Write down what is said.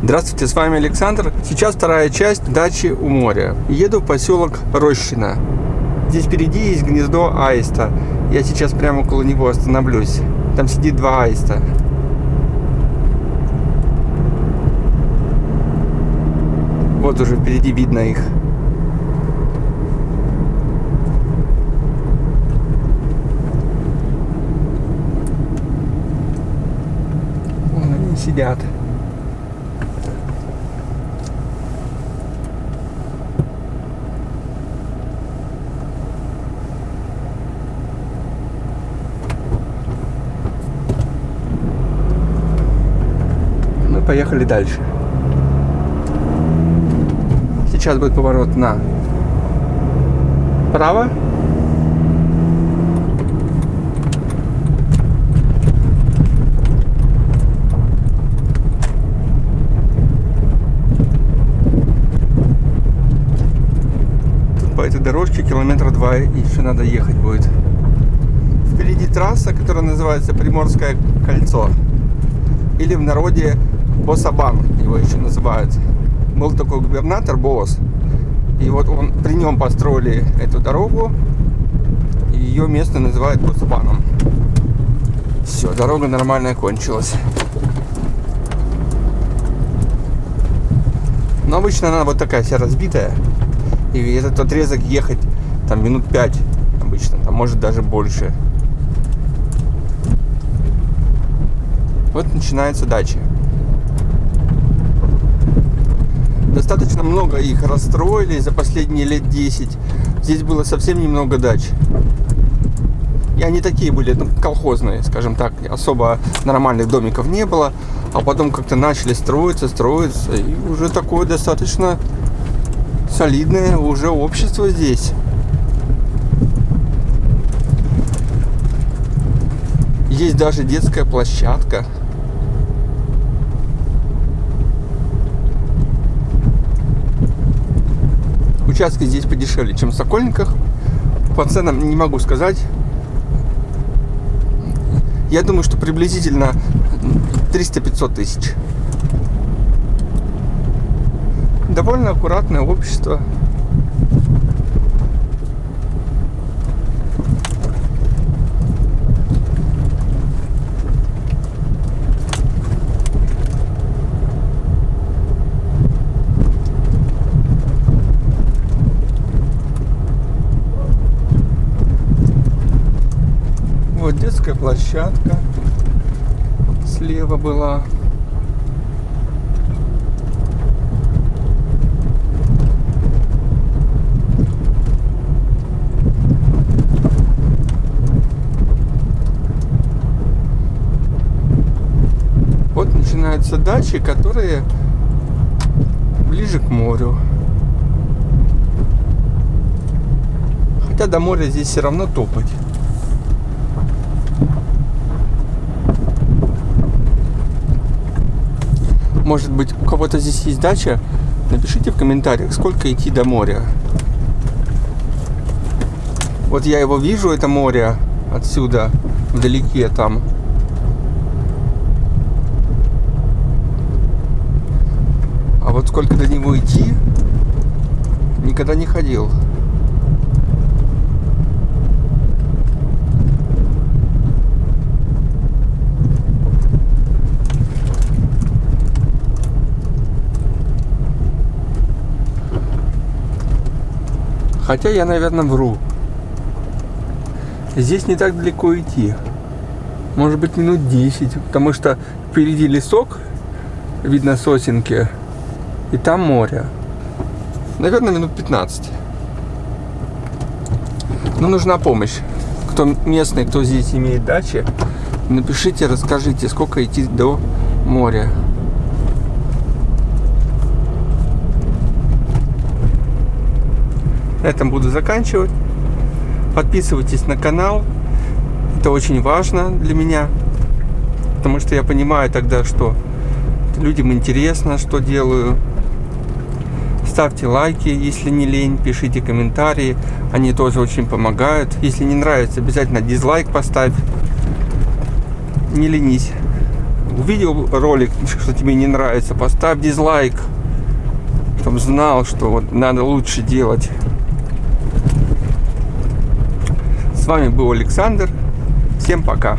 Здравствуйте, с вами Александр. Сейчас вторая часть дачи у моря. Еду в поселок Рощина. Здесь впереди есть гнездо аиста. Я сейчас прямо около него остановлюсь. Там сидит два аиста. Вот уже впереди видно их. Вон они сидят. Поехали дальше. Сейчас будет поворот на право. Тут по этой дорожке километра два еще надо ехать будет. Впереди трасса, которая называется Приморское кольцо. Или в народе Босабан его еще называют был такой губернатор Босс. И вот он при нем построили эту дорогу. И ее место называют Босабаном. Все, дорога нормальная кончилась. Но обычно она вот такая вся разбитая. И этот отрезок ехать там минут 5 обычно, там может даже больше. Вот начинается дача. Достаточно много их расстроили за последние лет 10. Здесь было совсем немного дач. И они такие были, ну, колхозные, скажем так. Особо нормальных домиков не было. А потом как-то начали строиться, строиться. И уже такое достаточно солидное уже общество здесь. Есть даже детская площадка. Участки здесь подешевле, чем в Сокольниках. По ценам не могу сказать. Я думаю, что приблизительно 300-500 тысяч. Довольно аккуратное общество. Вот детская площадка слева была. Вот начинаются дачи, которые ближе к морю. Хотя до моря здесь все равно топать. Может быть, у кого-то здесь есть дача? Напишите в комментариях, сколько идти до моря. Вот я его вижу, это море отсюда, вдалеке там. А вот сколько до него идти, никогда не ходил. Хотя я, наверное, вру. Здесь не так далеко идти. Может быть, минут 10. Потому что впереди лесок, видно сосенки, и там море. Наверное, минут 15. Но нужна помощь. Кто местный, кто здесь имеет дачи, напишите, расскажите, сколько идти до моря. На этом буду заканчивать. Подписывайтесь на канал. Это очень важно для меня. Потому что я понимаю тогда, что людям интересно, что делаю. Ставьте лайки, если не лень. Пишите комментарии. Они тоже очень помогают. Если не нравится, обязательно дизлайк поставь. Не ленись. увидел ролик, что тебе не нравится, поставь дизлайк, чтобы знал, что вот надо лучше делать. С вами был Александр. Всем пока.